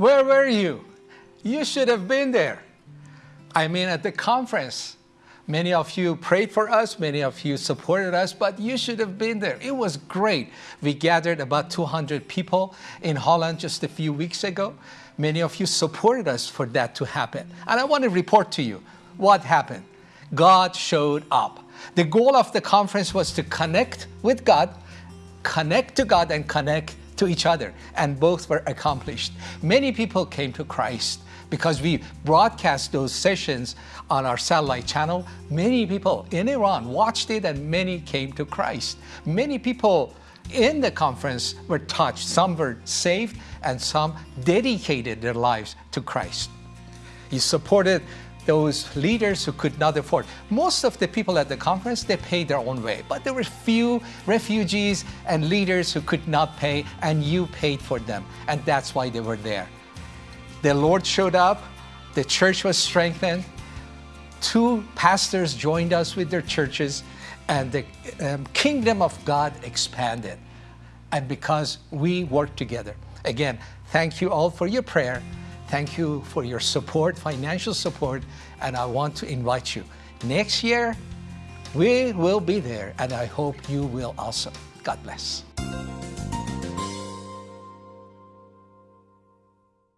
Where were you? You should have been there. I mean, at the conference, many of you prayed for us, many of you supported us, but you should have been there. It was great. We gathered about 200 people in Holland just a few weeks ago. Many of you supported us for that to happen. And I want to report to you what happened. God showed up. The goal of the conference was to connect with God, connect to God and connect to each other. And both were accomplished. Many people came to Christ because we broadcast those sessions on our satellite channel. Many people in Iran watched it and many came to Christ. Many people in the conference were touched. Some were saved and some dedicated their lives to Christ. He supported those leaders who could not afford. Most of the people at the conference, they paid their own way, but there were few refugees and leaders who could not pay and you paid for them. And that's why they were there. The Lord showed up, the church was strengthened, two pastors joined us with their churches and the um, kingdom of God expanded. And because we worked together. Again, thank you all for your prayer. Thank you for your support, financial support, and I want to invite you. Next year, we will be there, and I hope you will also. God bless.